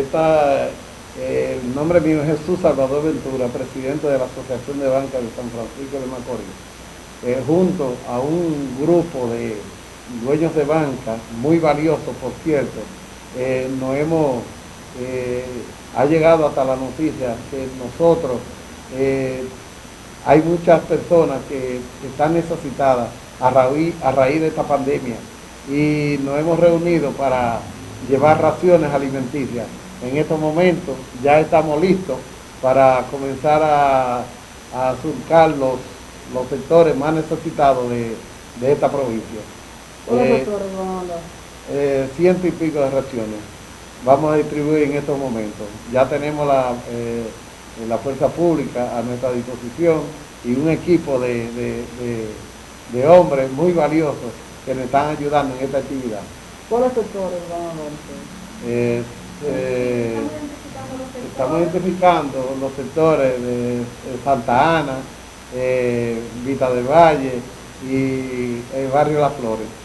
está, eh, el nombre mío es Jesús Salvador Ventura, presidente de la Asociación de Banca de San Francisco de Macorís, eh, junto a un grupo de dueños de banca, muy valioso por cierto, eh, nos hemos, ha llegado hasta la noticia que nosotros, hay muchas personas que están necesitadas a raíz de esta pandemia y nos hemos reunido para llevar raciones alimenticias. En estos momentos ya estamos listos para comenzar a, a surcar los, los sectores más necesitados de, esta provincia. Eh, eh, ciento y pico de raciones. Vamos a distribuir en estos momentos. Ya tenemos la, eh, la fuerza pública a nuestra disposición y un equipo de, de hombres muy valiosos que nos están ayudando en esta actividad. ¿Cuáles sectores van a eh, eh, estamos identificando los sectores de, Santa Ana, eh, Vita del Valle y el barrio Las Flores.